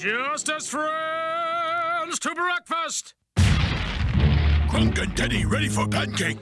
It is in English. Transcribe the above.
Just as friends to breakfast. Crunk and Teddy ready for pancake.